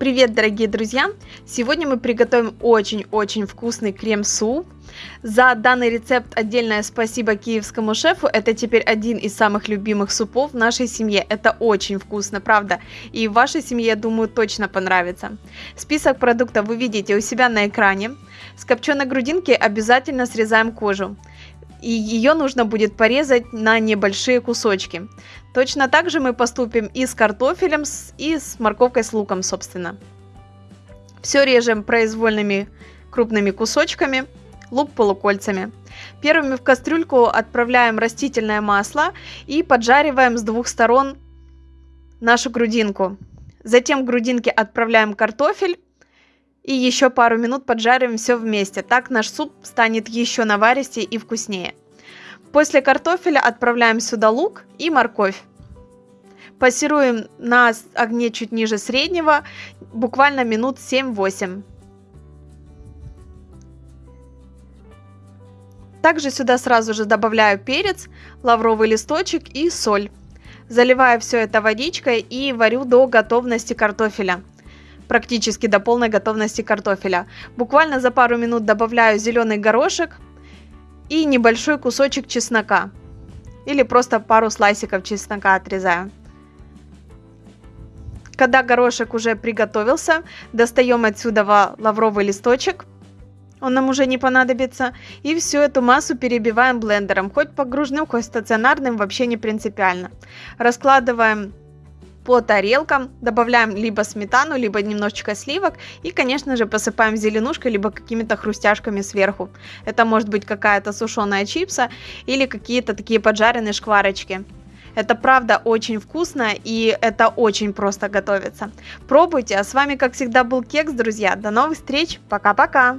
Привет, дорогие друзья! Сегодня мы приготовим очень-очень вкусный крем-суп. За данный рецепт отдельное спасибо киевскому шефу. Это теперь один из самых любимых супов в нашей семье. Это очень вкусно, правда. И вашей семье, я думаю, точно понравится. Список продуктов вы видите у себя на экране. С копченой грудинки обязательно срезаем кожу и ее нужно будет порезать на небольшие кусочки. Точно так же мы поступим и с картофелем, и с морковкой с луком, собственно. Все режем произвольными крупными кусочками, лук полукольцами. Первыми в кастрюльку отправляем растительное масло и поджариваем с двух сторон нашу грудинку. Затем в грудинке отправляем картофель и еще пару минут поджариваем все вместе. Так наш суп станет еще наваристее и вкуснее. После картофеля отправляем сюда лук и морковь. Пассируем на огне чуть ниже среднего, буквально минут 7-8. Также сюда сразу же добавляю перец, лавровый листочек и соль. Заливаю все это водичкой и варю до готовности картофеля практически до полной готовности картофеля. Буквально за пару минут добавляю зеленый горошек и небольшой кусочек чеснока. Или просто пару слайсиков чеснока отрезаю. Когда горошек уже приготовился, достаем отсюда лавровый листочек. Он нам уже не понадобится. И всю эту массу перебиваем блендером. Хоть погружным, хоть стационарным, вообще не принципиально. Раскладываем по тарелкам, добавляем либо сметану, либо немножечко сливок и, конечно же, посыпаем зеленушкой, либо какими-то хрустяшками сверху. Это может быть какая-то сушеная чипса или какие-то такие поджаренные шкварочки. Это правда очень вкусно и это очень просто готовится. Пробуйте, а с вами как всегда был Кекс, друзья. До новых встреч, пока-пока!